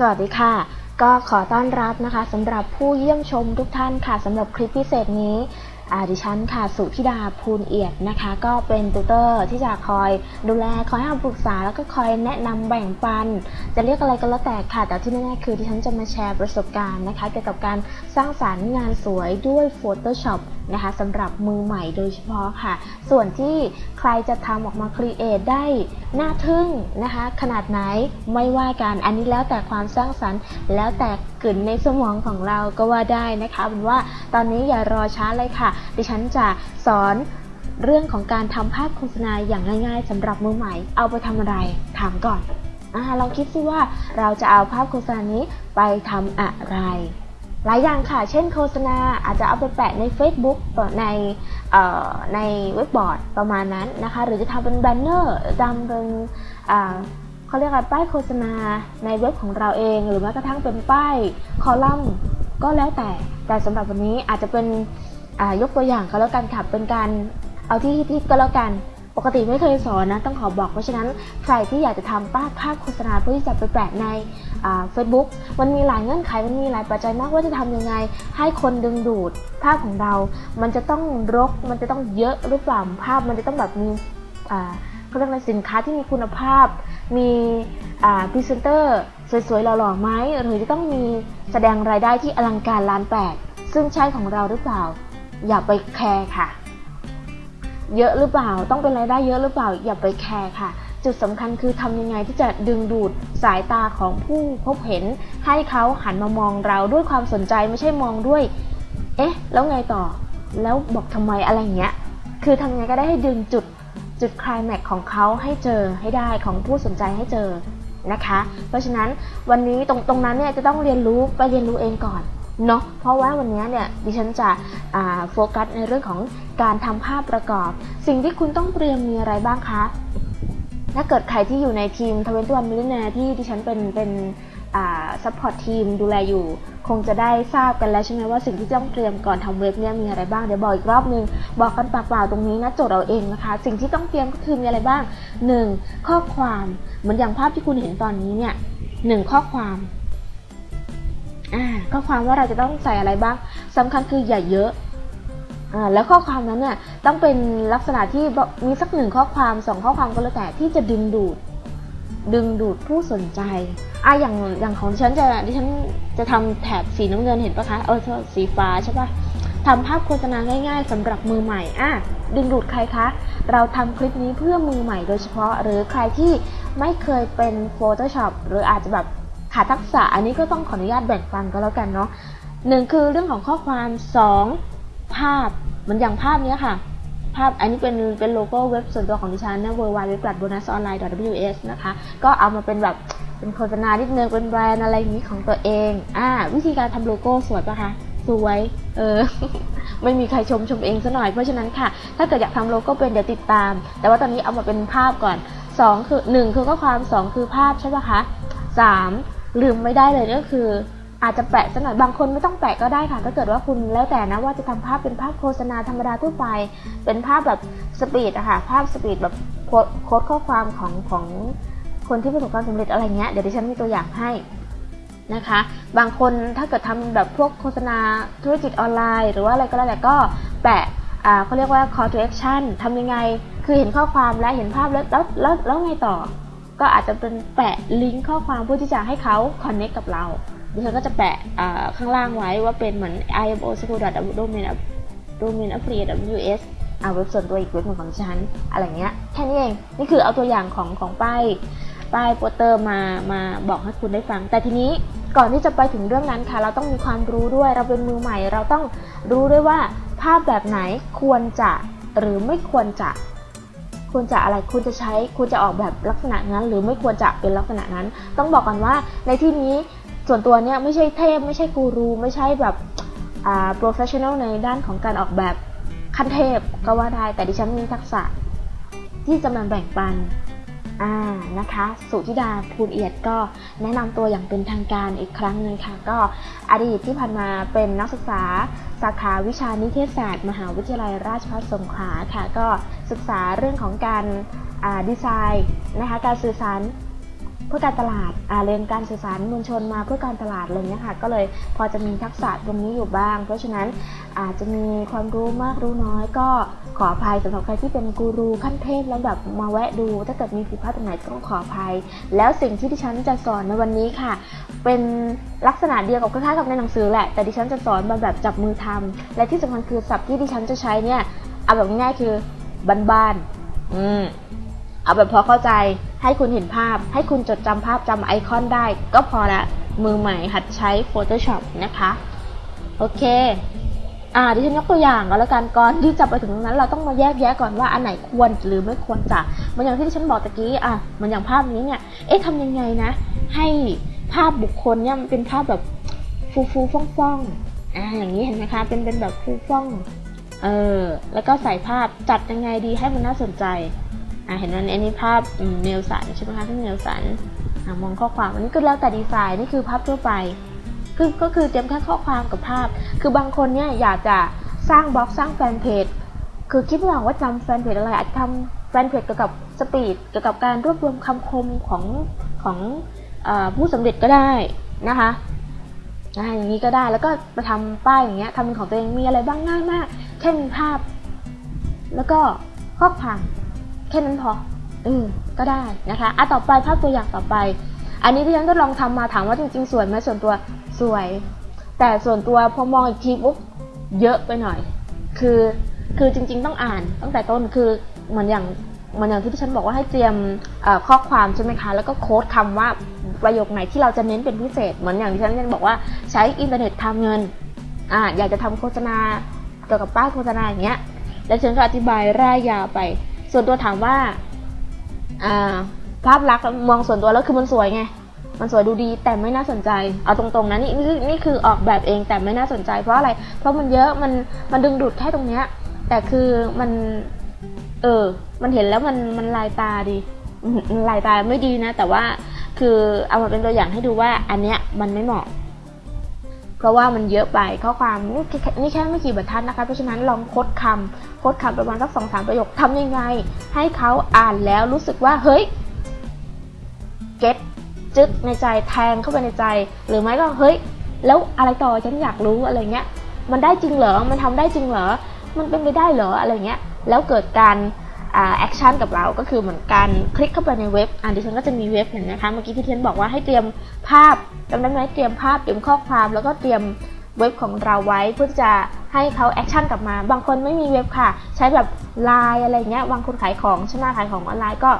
สวัสดีค่ะ ก็ขอต้อนรับนะคะสำหรับผู้เยี่ยมชมทุกท่านค่ะสำหรับคลิปพิเศษนี้อดิฉันค่ะสุธิดาภูลเอียดนะคะ ก็เป็นติวเตอร์ที่จะคอยดูแลคอยให้คำปรึกษา แล้วก็คอยแนะนำแบ่งปัน จะเรียกอะไรก็แล้วแต่ค่ะ แต่ที่แน่ๆคือดิฉันจะมาแชร์ประสบการณ์นะคะเกี่ยวกับการสร้างสรรค์งานสวยด้วย Photoshop นะคะสำหรับมือใหม่โดยเฉพาะค่ะ ส่วนที่ใครจะทำออกมา create ได้น่าทึ่งนะคะ ขนาดไหนไม่ว่ากันอันนี้แล้วแต่ความสร้างสรรค์ แล้วแต่กลิ่นในสมองของเราก็ว่าได้นะคะเป็นว่าตอนนี้อย่ารอช้าเลยค่ะ ดิฉันจะสอนเรื่องของการทำภาพโฆษณาอย่างง่าย ๆสำหรับมือใหม่ เอาไปทำอะไรถามก่อนอลองคิดซิว่าเราจะเอาภาพโฆษณานี้ไปทำอะไร หลายอย่างค่ะ เช่นโฆษณาอาจจะเอาไปแปะใน Facebook ในในเว็บบอร์ดประมาณนั้นนะคะ หรือจะทำเป็น banner ทำเป็นเขาเรียกว่าป้ายโฆษณาในเว็บของเราเอง หรือแม้กระทั่งเป็นป้ายคอลัมน์ก็แล้วแต่ แต่สำหรับวันนี้อาจจะเป็นยกตัวอย่างก็แล้วกันค่ะ เป็นการเอาที่ที่ก็แล้วกันปกติไม่เคยสอนนะต้องขอบอกเพราะฉะนั้นใครที่อยากจะทำป้ายภาพโฆษณาเพื่อที่จะไปแปะใน เฟซบุ๊กมันมีหลายเงื่อนไขมันมีหลายปัจจัยมากว่าจะทำยังไง ให้คนดึงดูดภาพของเรา มันจะต้องรก มันจะต้องเยอะหรือเปล่าภาพ มันจะต้องแบบมีเขาเรียกอะไรสินค้าที่มีคุณภาพ มีพรีเซนเตอร์สวยๆหล่อๆไหมหรือจะต้องมีแสดงรายได้ที่อลังการล้านแปดซึ่งใช่ของเราหรือเปล่า อย่าไปแคร์ค่ะ เยอะหรือเปล่า ต้องเป็นรายได้เยอะหรือเปล่า อย่าไปแคร์ค่ะ จุดสำคัญคือทำยังไงที่จะดึงดูดสายตาของผู้พบเห็น ให้เขาหันมามองเราด้วยความสนใจไม่ใช่มองด้วย เอ๊ะ แล้วไงต่อ แล้วบอกทำไมอะไรเงี้ย คือทำยังไงก็ได้ให้ดึงจุดจุดคลายแม็กของเขาให้เจอให้ได้ของผู้สนใจให้เจอนะคะ เพราะฉะนั้นวันนี้ตรงตรงนั้นเนี่ยจะต้องเรียนรู้ไปเรียนรู้เองก่อนเนาะเพราะว่าวันนี้เนี่ยดิฉันจะโฟกัสในเรื่องของการทำภาพประกอบ สิ่งที่คุณต้องเตรียมมีอะไรบ้างคะ ถ้าเกิดใครที่อยู่ในทีม Twenty-One Millionaire ที่ดิฉันเป็นเป็น support team ดูแลอยู่ คงจะได้ทราบกันแล้วใช่ไหมว่าสิ่งที่ต้องเตรียมก่อนทำเว็บเนี่ยมีอะไรบ้าง เดี๋ยวบอกอีกรอบนึง บอกกันปากเปล่าตรงนี้นะโจทย์เราเองนะคะ สิ่งที่ต้องเตรียมก็คือมีอะไรบ้าง 1. ข้อความเหมือนอย่างภาพที่คุณเห็นตอนนี้เนี่ยหนึ่งข้อความอ่าข้อความว่าเราจะต้องใส่อะไรบ้างสำคัญคืออย่าเยอะ แล้วข้อความนั้นเนี่ยต้องเป็นลักษณะที่มีสักหนึ่งข้อความสองข้อความก็แล้วแต่ที่จะดึงดูด ดึงดูดผู้สนใจอะอย่างอย่างของฉันจะดิฉันจะทำแถบสีน้ำเงินเห็นปะคะเออสีฟ้าใช่ปะทำภาพโฆษณาง่าย ๆสำหรับมือใหม่อะดึงดูดใครคะ เราทำคลิปนี้เพื่อมือใหม่โดยเฉพาะ หรือใครที่ไม่เคยเป็น Photoshop หรืออาจจะแบบขาดทักษะอันนี้ก็ต้องขออนุญาตแบ่งปันก็แล้วกันเนาะหนึ่งคือเรื่องของข้อความสองภาพ มือนอย่างภาพนี้ค่ะ ภาพอันนี้เป็นเป็นโลโก้เว็บส่วนตัวของดิฉันนะ w w w b o n u s o n l i n e w s นะคะ ก็เอามาเป็นแบบเป็นโฆษณานิดนึงเป็นแบรนด์อะไรอย่างนี้ของตัวเอง อ่า วิธีการทำโลโก้สวยปะคะสวยเออ ไม่มีใครชมชมเองซะหน่อย เพราะฉะนั้นค่ะ ถ้าเกิดอยากทำโลโก้เป็นเดี๋ยวติดตาม แต่ว่าตอนนี้เอามาเป็นภาพก่อน 2 คือ 1 คือข้อความ 2 คือภาพใช่ปะคะ 3 ลืมไม่ได้เลยก็คือ อาจจะแปะสักหน่อยบางคนไม่ต้องแปะก็ได้ค่ะถ้าเกิดว่าคุณแล้วแต่นะว่าจะทำภาพเป็นภาพโฆษณาธรรมดาทั่วไป เป็นภาพแบบสปีดอะค่ะภาพสปีดแบบโค้ดข้อความของของคนที่ประสบความสำเร็จอะไรเงี้ยเดี๋ยวดิฉันมีตัวอย่างให้นะคะ บางคนถ้าเกิดทำแบบพวกโฆษณาธุรกิจออนไลน์ หรือว่าอะไรก็แล้วแต่ก็แปะเขาเรียกว่า call to action ทำยังไง คือเห็นข้อความและเห็นภาพแล้วแล้วแล้วแล้วไงต่อ ก็อาจจะเป็นแปะลิงก์ข้อความเพื่อที่จะให้เขา connect กับเรา ดิฉันก็จะแปะข้างล่างไว้ว่าเป็นเหมือน imo school domain domain affiliate ws เอาเว็บส่วนตัวอีกเว็บหนึ่งของฉัน อะไรเงี้ย แค่นี้เอง นี่คือเอาตัวอย่างของของป้าย ป้ายโปสเตอร์มา มาบอกให้คุณได้ฟัง แต่ทีนี้ก่อนที่จะไปถึงเรื่องนั้นค่ะ เราต้องมีความรู้ด้วย เราเป็นมือใหม่ เราต้องรู้ด้วยว่าภาพแบบไหนควรจะหรือไม่ควรจะ ควรจะอะไร ควรจะใช้ ควรจะออกแบบลักษณะนั้น หรือไม่ควรจะเป็นลักษณะนั้น ต้องบอกกันว่าในที่นี้ ส่วนตัวเนี่ยไม่ใช่เทพไม่ใช่กูรูไม่ใช่แบบอ่า professional ในด้านของการออกแบบขั้นเทพก็ว่าได้ แต่ดิฉันมีทักษะที่จะมาแบ่งปันอ่านะคะสุธิดาภูลเอียดก็แนะนำตัวอย่างเป็นทางการอีกครั้งหนึ่งค่ะ ก็อดีตที่ผ่านมาเป็นนักศึกษาสาขาวิชานิเทศศาสตร์ มหาวิทยาลัยราชภัฏสงขลาค่ะ ก็ศึกษาเรื่องของการดีไซน์นะคะการสื่อสาร เพื่อการตลาดอาเรียนการสื่อสารมวลชนมาเพื่อการตลาดอะไรเงี้ยค่ะ ก็เลยพอจะมีทักษะตรงนี้อยู่บ้าง เพราะฉะนั้นอาจจะมีความรู้มากรู้น้อย ก็ขออภัยสำหรับใครที่เป็นกูรูขั้นเทพแล้วแบบมาแวะดู ถ้าเกิดมีผิดพลาดตรงไหนต้องขออภัย แล้วสิ่งที่ดิฉันจะสอนในวันนี้ค่ะ เป็นลักษณะเดียวกับคล้ายๆกับในหนังสือแหละ แต่ดิฉันจะสอนมาแบบจับมือทำและที่สำคัญคือศัพท์ที่ดิฉันจะใช้เนี่ยเอาแบบง่ายๆคือบ้านๆอืมเอาแบบพอเข้าใจ ให้คุณเห็นภาพ ให้คุณจดจำภาพจำไอคอนได้ ก็พอละมือใหม่หัดใช้ Photoshop นะคะ โอเค อ่าดิฉันยกตัวอย่างก็แล้วกันก่อนที่จะไปถึงตรงนั้น เราต้องมาแยกแยะก่อนว่าอันไหนควรหรือไม่ควรจะมันอย่างที่ดิฉันบอกตะกี้อะมันอย่างภาพนี้เนี่ย เอ๊ะทำยังไงนะ ให้ภาพบุคคลเนี่ยมันเป็นภาพแบบฟูฟูฟ่องฟ่องอ่าอย่างนี้เห็นไหมคะเป็นเป็นแบบฟูฟ่องเออแล้วก็ใส่ภาพจัดยังไงดีให้มันน่าสนใจ เห็นไหมอันนี้ภาพเนลสันใช่ไหมคะที่เนลสันมองข้อความอันนี้ก็แล้วแต่ดีไซน์นี่คือภาพทั่วไปคือก็คือเตรียมแค่ข้อความกับภาพ คือบางคนเนี่ยอยากจะสร้างบล็อกสร้างแฟนเพจ คือคิดไม่ออกว่าจำแฟนเพจอะไรอาจจะทำแฟนเพจเกี่ยวกับสปีดเกี่ยวกับการรวบรวมคำคมของของอผู้สำเร็จก็ได้นะคะอ่าอย่างนี้ก็ได้แล้วก็ไปทำป้ายอย่างเงี้ยทำเป็นของตัวเองมีอะไรบ้างง่ายมากแค่มีภาพ แล้วก็ข้อความ แค่นั้นพอเออก็ได้นะคะอะต่อไปภาพตัวอย่างต่อไป อันนี้ที่ฉันก็ลองทำมาถามว่าจริง ๆ สวยไหมส่วนตัวสวย แต่ส่วนตัวพอมองอีกทีปุ๊บเยอะไปหน่อย คือคือจริง ๆ ต้องอ่านตั้งแต่ต้นคือเหมือนอย่างเหมือนอย่างที่ที่ฉันบอกว่าให้เตรียมข้อความใช่ไหมคะ แล้วก็โค้ดคำว่าประโยคไหนที่เราจะเน้นเป็นพิเศษ เหมือนอย่างที่ฉันยังบอกว่าใช้อินเทอร์เน็ตทำเงินอ่าอยากจะทำโฆษณาเกี่ยวกับป้ายโฆษณาอย่างเงี้ย แล้วฉันก็อธิบายร่ายยาวไป ส่วนตัวถามว่าอ่าภาพลักษณ์มองส่วนตัวแล้วคือมันสวยไง มันสวยดูดีแต่ไม่น่าสนใจ เอาตรงๆนะนี่นี่นี่คือออกแบบเองแต่ไม่น่าสนใจ เพราะอะไร เพราะมันเยอะมันมันดึงดูดแค่ตรงเนี้ย แต่คือมัน เออ มันเห็นแล้วมันมันลายตาดีลายตาไม่ดีนะ แต่ว่าคือเอามาเป็นตัวอย่างให้ดูว่าอันเนี้ยมันไม่เหมาะ เพราะว่ามันเยอะไปข้อความนี่แค่นี่แค่ไม่กี่บรรทัดนะคะ เพราะฉะนั้นลองคดคำโค้ดคำประมาณสักสองสามประโยคทำยังไง ให้เขาอ่านแล้วรู้สึกว่าเฮ้ย get จึ๊กในใจแทงเข้าไปในใจ หรือไม่ก็เฮ้ย แล้วอะไรต่อฉันอยากรู้อะไรเงี้ย มันได้จริงเหรอ มันทำได้จริงเหรอ มันเป็นไปได้เหรออะไรเงี้ย แล้วเกิดการ action กับเราก็คือเหมือนการคลิกเข้าไปในเว็บอ่าดิฉันก็จะมีเว็บเห็นนะคะเมื่อกี้ที่เทียนบอกว่าให้เตรียมภาพจำได้ไหมเตรียมภาพเตรียมข้อความ แล้วก็เตรียมเว็บของเราไว้เพื่อจะให้เขา action กลับมา บางคนไม่มีเว็บค่ะ ใช้แบบไลน์อะไรเงี้ยบางคนขายของใช่ไหมขายของออนไลน์ก็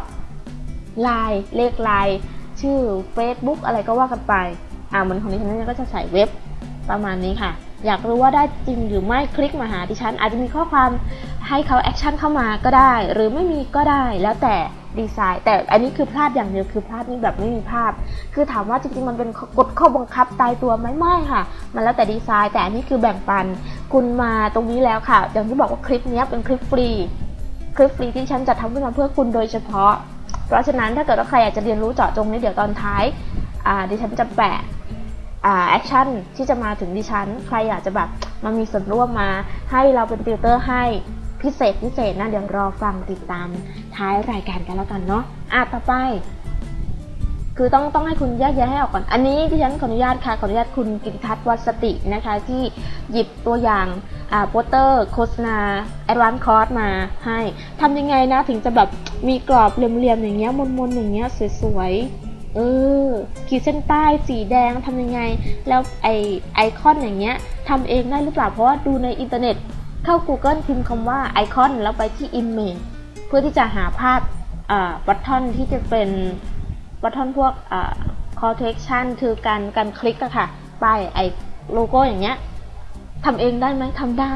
ไลน์เลขไลน์ชื่อ Facebook อะไรก็ว่ากันไปอ่าเหมือนของดิฉันก็จะใส่เว็บประมาณนี้ค่ะ อยากรู้ว่าได้จริงหรือไม่คลิกมาหาดิฉัน อาจจะมีข้อความให้เขา action เข้ามาก็ได้ หรือไม่มีก็ได้แล้วแต่ดีไซน์แต่อันนี้คือพลาดอย่างเดียวคือพลาดนี่แบบไม่มีภาพ คือถามว่าจริงๆมันเป็นกฎข้อบังคับตายตัวไหมไม่ค่ะ มันแล้วแต่ดีไซน์ แต่อันนี้คือแบ่งปัน คุณมาตรงนี้แล้วค่ะ อย่างที่บอกว่าคลิปนี้เป็นคลิปฟรี คลิปฟรีดิฉันจะทำขึ้นมาเพื่อคุณโดยเฉพาะ เพราะฉะนั้นถ้าเกิดว่าใครอยากจะเรียนรู้เจาะจงนี้เดี๋ยวตอนท้ายดิฉันจะแปะ action ที่จะมาถึงดิฉัน ใครอยากจะแบบมามีส่วนร่วมมา ให้เราเป็นติวเตอร์ให้พิเศษพิเศษนะเดี๋ยวรอฟังติดตามท้ายรายการกันแล้วกันเนาะอะต่อไป คือต้องต้องให้คุณแยกแยะให้ออกก่อน อันนี้ดิฉันขออนุญาตค่ะขออนุญาตคุณกิติทัศน์วัสตินะคะ ที่หยิบตัวอย่างอ่าโปสเตอร์โฆษณา Advanced Course มาให้ทำยังไงนะถึงจะแบบมีกรอบเหลี่ยมๆอย่างเงี้ยมนๆอย่างเงี้ยสวยๆ เออขีดเส้นใต้สีแดงทำยังไง แล้วไอไอคอนอย่างเงี้ยทำเองได้หรือเปล่าเพราะว่าดูในอินเทอร์เน็ต เข้า Google พิมพ์คำว่าไอคอนแล้วไปที่ Image เพื่อที่จะหาภาพ button ที่จะเป็น button พวก call to action คือการการคลิกอะค่ะป้ายไอโลโก้อย่างเงี้ยทำเองได้ไหมทำได้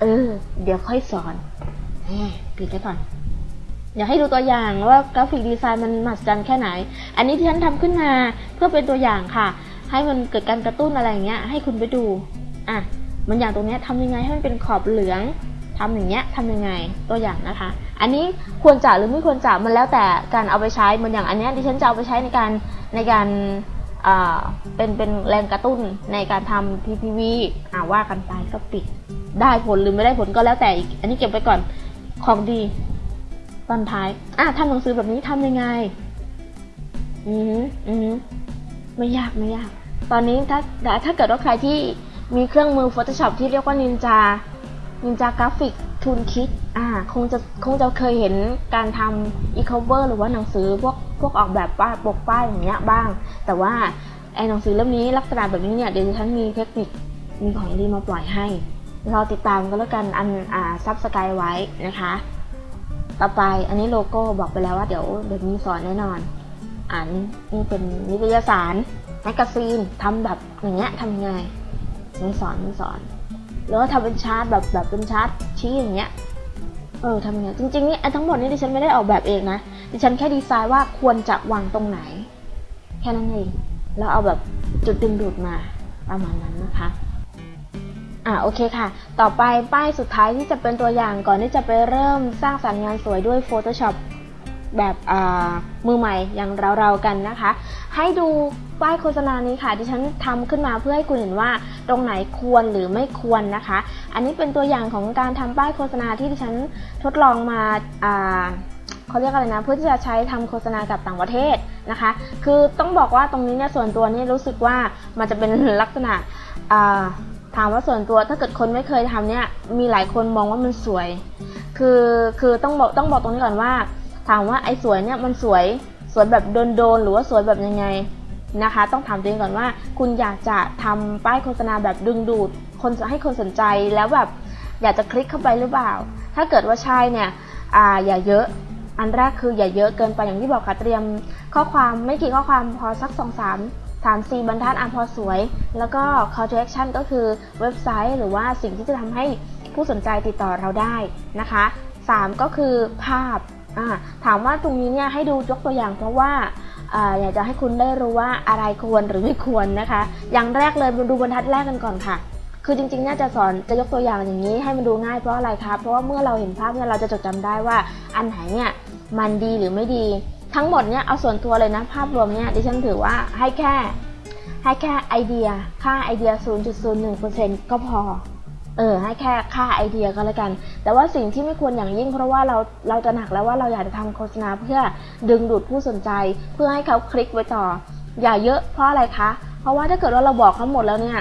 เออ เดี๋ยวค่อยสอนปิดไว้ก่อน อยากให้ดูตัวอย่างว่า graphic design มันมหัศจรรย์แค่ไหน อันนี้ดิฉันทำขึ้นมาเพื่อเป็นตัวอย่างค่ะ ให้มันเกิดการกระตุ้นอะไรอย่างเงี้ย ให้คุณไปดูอะมันอย่างตรงนี้ทำยังไงให้มันเป็นขอบเหลืองทำอย่างเงี้ยทำยังไงตัวอย่างนะคะ อันนี้ควรจะหรือไม่ควรจะมันแล้วแต่การเอาไปใช้เหมือนอย่างอันนี้ดิฉันจะเอาไปใช้ในการในการเป็นเป็นแรงกระตุ้นในการทำ PPV อ่าว่ากันไปก็ปิด ได้ผลหรือไม่ได้ผลก็แล้วแต่อีก อันนี้เก็บไปก่อนของดี ตอนท้าย อะทำหนังสือแบบนี้ทำยังไง อืมอืมไม่ยากไม่ยาก ตอนนี้ถ้าถ้าเกิดว่าใครที่มีเครื่องมือ Photoshop ที่เรียกว่า Ninja Ninja Graphic Toolkit อ่า คงจะคงจะเคยเห็นการทำ e-cover หรือว่าหนังสือพวกพวกออกแบบป้ายปกป้ายอย่างเงี้ยบ้าง แต่ว่าไอ้หนังสือเล่มนี้ลักษณะแบบนี้เนี่ยเดี๋ยวฉันมีเทคนิคมีของดีมาปล่อยให้รอติดตามก็แล้วกันอันอ่าซับสกายไว้นะคะ ต่อไปอันนี้โลโก้บอกไปแล้วว่าเดี๋ยวเดี๋ยวมีสอนแน่นอน อ่านี่เป็นนิตยสาร magazine ทำแบบอย่างเงี้ยทำไงไไม่สอนม่สอนหรือว่าทำเป็นชาร์ตแบบแบบเป็นชาร์ตชี้อย่างเงี้ยเออทำยังไงจริงๆนี่ทั้งหมดนี้ดิฉันไม่ได้ออกแบบเองนะดิฉันแค่ดีไซน์ว่าควรจะวางตรงไหน แค่นั้นเองแล้วเอาแบบจุดดึงดูดมาประมาณนั้นนะคะ อ่าโอเคค่ะ ต่อไปป้ายสุดท้ายที่จะเป็นตัวอย่างก่อนที่จะไปเริ่มสร้างสรรค์งานสวยด้วย Photoshop แบบมือใหม่อย่างเราๆกันนะคะ ให้ดูป้ายโฆษณานี้ค่ะที่ฉันทำขึ้นมาเพื่อให้คุณเห็นว่าตรงไหนควรหรือไม่ควรนะคะ อันนี้เป็นตัวอย่างของการทำป้ายโฆษณาที่ที่ฉันทดลองมาเขาเรียกอะไรนะ เพื่อที่จะใช้ทำโฆษณากับต่างประเทศนะคะ คือต้องบอกว่าตรงนี้เนี่ยส่วนตัวนี่รู้สึกว่ามันจะเป็นลักษณะ ถามว่าส่วนตัวถ้าเกิดคนไม่เคยทำเนี่ยมีหลายคนมองว่ามันสวย คือคือต้องบอกต้องบอกตรงนี้ก่อนว่า ถามว่าไอ้สวยเนี่ยมันสวยสวยแบบโดนๆหรือว่าสวยแบบยังไงนะคะ ต้องถามตัวเองก่อนว่า คุณอยากจะทำป้ายโฆษณาแบบดึงดูด คนให้คนสนใจแล้วแบบอยากจะคลิกเข้าไปหรือเปล่า ถ้าเกิดว่าใช่เนี่ยอ่าอย่าเยอะอันแรกคืออย่าเยอะเกินไปอย่างที่บอกค่ะเตรียมข้อความไม่กี่ข้อความพอสักส องสามฐาน4บรรทัดอะพอสวย แล้วก็ call to action ก็คือเว็บไซต์ หรือว่าสิ่งที่จะทำให้ผู้สนใจติดต่อเราได้นะคะ 3 ก็คือภาพ ถามว่าตรงนี้เนี่ยให้ดูยกตัวอย่างเพราะว่าอยากจะให้คุณได้รู้ว่าอะไรควรหรือไม่ควรนะคะ อย่างแรกเลยมาดูบรรทัดแรกกันก่อนค่ะ คือจริงๆ น่าจะสอนจะยกตัวอย่างอย่างนี้ให้มันดูง่ายเพราะอะไรคะ เพราะว่าเมื่อเราเห็นภาพเนี่ยเราจะจดจำได้ว่าอันไหนเนี่ยมันดีหรือไม่ดี ทั้งหมดเนี่ยเอาส่วนตัวเลยนะภาพรวมเนี่ยดิฉันถือว่าให้แค่ให้แค่ไอเดียค่าไอเดีย 0.01%ก็พอ เออ ให้แค่ค่าไอเดียก็แล้วกัน แต่ว่าสิ่งที่ไม่ควรอย่างยิ่งเพราะว่าเราเราจะหนักแล้วว่าเราอยากจะทำโฆษณาเพื่อดึงดูดผู้สนใจ เพื่อให้เขาคลิกไว้ต่อ อย่าเยอะเพราะอะไรคะ เพราะว่าถ้าเกิดว่าเราบอกเขาหมดแล้วเนี่ย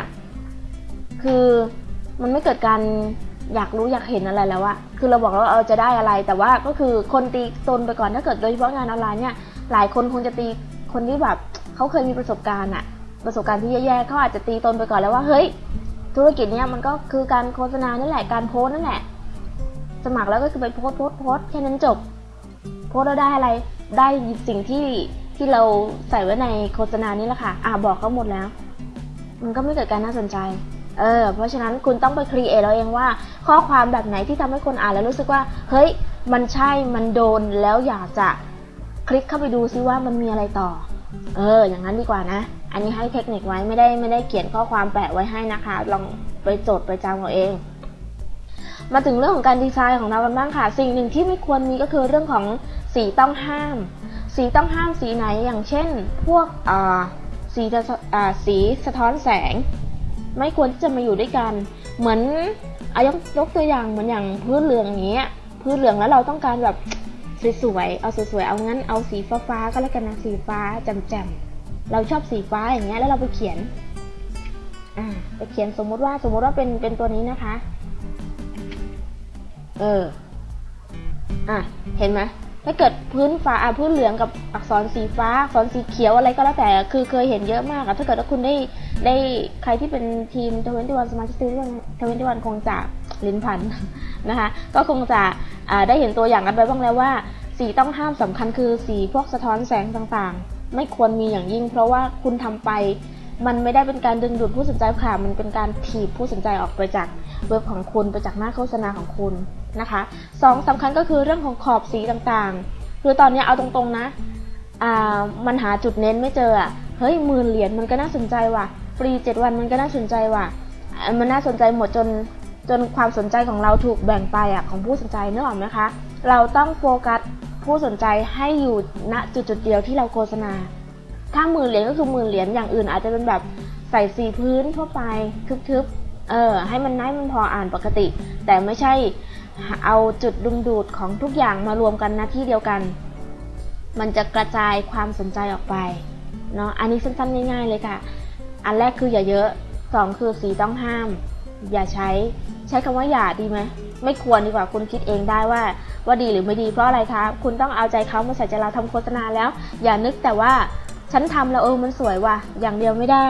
คือมันไม่เกิดการ อยากรู้อยากเห็นอะไรแล้วอะคือเราบอกแล้วว่าเออจะได้อะไรแต่ว่าก็คือคนตีตนไปก่อนถ้าเกิดโดยเฉพาะงานออนไลน์เนี่ยหลายคนคงจะตีคนที่แบบเขาเคยมีประสบการณ์อะประสบการณ์ที่แย่ๆเขาอาจจะตีตนไปก่อนแล้วว่าเฮ้ย ธุรกิจเนี้ยมันก็คือการโฆษณานั่นแหละการโพสนั่นแหละ สมัครแล้วก็คือไปโพสโพสโพสแค่นั้นจบ โพสแล้วได้อะไรได้สิ่งที่ที่เราใส่ไว้ในโฆษณานี้แหละค่ะอ่าบอกเขาหมดแล้ว มันก็ไม่เกิดการน่าสนใจ เออเพราะฉะนั้นคุณต้องไปครีเอทเราเองว่า ข้อความแบบไหนที่ทำให้คนอ่านแล้วรู้สึกว่า เฮ้ย มันใช่มันโดนแล้วอยากจะคลิกเข้าไปดูซิว่ามันมีอะไรต่อ เออ อย่างนั้นดีกว่านะ อันนี้ให้เทคนิคไว้ไม่ได้ไม่ได้เขียนข้อความแปะไว้ให้นะคะ ลองไปจดไปจำเอาเอง มาถึงเรื่องของการดีไซน์ของเรากันบ้างค่ะ สิ่งหนึ่งที่ไม่ควรมีก็คือเรื่องของสีต้องห้าม สีต้องห้ามสีไหนอย่างเช่น พวกสีสีสะท้อนแสง ไม่ควรที่จะมาอยู่ด้วยกัน เหมือนอายกยกตัวอย่างเหมือนอย่างพื้นเหลืองอย่างเงี้ยพื้นเหลืองแล้วเราต้องการแบบสวยๆ เอาสวยๆ เอางั้นเอาสีฟ้าๆ ก็แล้วกันนะสีฟ้าแจ่มๆ เราชอบสีฟ้าอย่างเงี้ยแล้วเราไปเขียน อ่าไปเขียนสมมุติว่าสมมุติว่าเป็นเป็นตัวนี้นะคะ เออ อะ เห็นไหม ถ้าเกิดพื้นฟ้าพื้นเหลืองกับอักษรสีฟ้าอักษรสีเขียวอะไรก็แล้วแต่ คือเคยเห็นเยอะมากอะถ้าเกิดว่าคุณได้ได้ใครที่เป็นทีมทเวนตี้วันสมาชิกทีมทเวนตี้วันคงจะลิ้นพันนะคะ ก็คงจะได้เห็นตัวอย่างกันไปบ้างแล้วว่า สีต้องห้ามสำคัญคือสีพวกสะท้อนแสงต่างๆ ไม่ควรมีอย่างยิ่ง เพราะว่าคุณทำไปมันไม่ได้เป็นการดึงดูดผู้สนใจค่ะ มันเป็นการถีบผู้สนใจออกไปจากเว็บของคุณไปจากหน้าโฆษณาของคุณ นะคะสองสำคัญก็คือเรื่องของขอบสีต่างๆ คือตอนนี้เอาตรงๆนะอ่ามันหาจุดเน้นไม่เจออะเฮ้ยหมื่นเหรียญมันก็น่าสนใจว่ะ ฟรีเจ็ดวันมันก็น่าสนใจว่ะ มันน่าสนใจหมดจนจนความสนใจของเราถูกแบ่งไปอะของผู้สนใจเนึกออกไหมคะ เราต้องโฟกัสผู้สนใจให้อยู่ณจุดจุดเดียวที่เราโฆษณา ถ้าหมื่นเหรียญก็คือหมื่นเหรียญอย่างอื่นอาจจะเป็นแบบใส่สีพื้นทั่วไปทึบๆ เออให้มันน่ายมันพออ่านปกติ แต่ไม่ใช่ เอาจุดดึงดูดของทุกอย่างมารวมกันณที่เดียวกัน มันจะกระจายความสนใจออกไปเนาะอันนี้สั้นๆง่าย ๆ เลยค่ะ อันแรกคืออย่าเยอะสองคือสีต้องห้าม อย่าใช้ ใช้คำว่าอย่าดีไหมไม่ควรดีกว่าคุณคิดเองได้ว่า ว่าดีหรือไม่ดีเพราะอะไรคะคุณต้องเอาใจเขามาใส่ใจเราทำโฆษณาแล้ว อย่านึกแต่ว่าฉันทำแล้วเออมันสวยว่ะ อย่างเดียวไม่ได้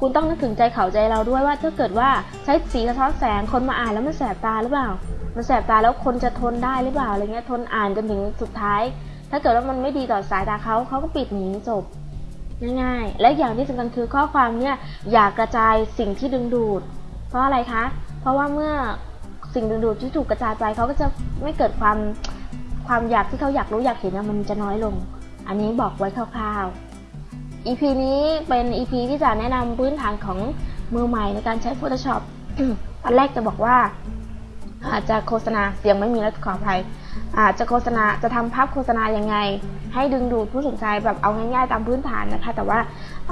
คุณต้องนึกถึงใจเขาใจเราด้วยว่าถ้าเกิดว่าใช้สีสะท้อนแสงคนมาอ่านแล้วมันแสบตาหรือเปล่า มันแสบตาแล้วคนจะทนได้หรือเปล่าอะไรเงี้ยทนอ่านจนถึงสุดท้าย ถ้าเกิดว่ามันไม่ดีต่อสายตาเขาเขาก็ปิดหนีจบง่ายๆ และอย่างที่สำคัญคือข้อความเนี่ยอย่ากระจายสิ่งที่ดึงดูด เพราะอะไรคะ เพราะว่าเมื่อสิ่งดึงดูดที่ถูกกระจายไปเขาก็จะไม่เกิดความความอยากที่เขาอยากรู้อยากเห็นมันจะน้อยลง อันนี้บอกไว้คร่าวๆ EP นี้เป็น EP ที่จะแนะนำพื้นฐานของมือใหม่ในการใช้ Photoshop ตอนแรกจะบอกว่า อาจจะโฆษณาเสียงไม่มีแล้วขออภัย อาจจะโฆษณาจะทำภาพโฆษณายังไง ให้ดึงดูดผู้สนใจแบบเอาง่ายๆตามพื้นฐานนะคะ แต่ว่า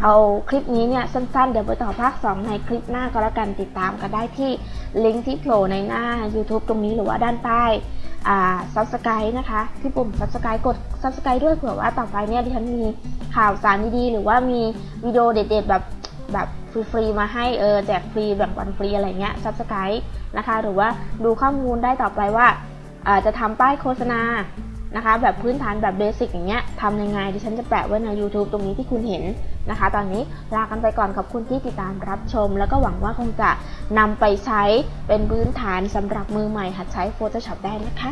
เอาคลิปนี้เนี่ยสั้นๆ เดี๋ยวไปต่อภาค 2 ในคลิปหน้าก็แล้วกันติดตามกันได้ที่ลิงก์ที่โผล่ในหน้า YouTube ตรงนี้หรือว่าด้านใต้อ่า Subscribe นะคะ ที่ปุ่ม Subscribe กด Subscribe ด้วยเผื่อว่าต่อไปเนี่ยดิฉันมี ข่าวสารดีๆ หรือว่ามีวิดีโอเด็ดๆแบบแบบฟรีๆมาให้เออแจกฟรีแบ่งปันฟรีอะไรเงี้ย Subscribe นะคะหรือว่าดูข้อมูลได้ต่อไปว่าจะทำป้ายโฆษณานะคะ แบบพื้นฐานแบบเบสิกอย่างเงี้ยทำยังไงดิฉันจะแปะไว้ใน YouTube ตรงนี้ที่คุณเห็นนะคะ ตอนนี้ลากันไปก่อนขอบคุณที่ติดตามรับชม แล้วก็หวังว่าคงจะนำไปใช้เป็นพื้นฐานสำหรับมือใหม่หัดใช้ Photoshop ได้นะคะ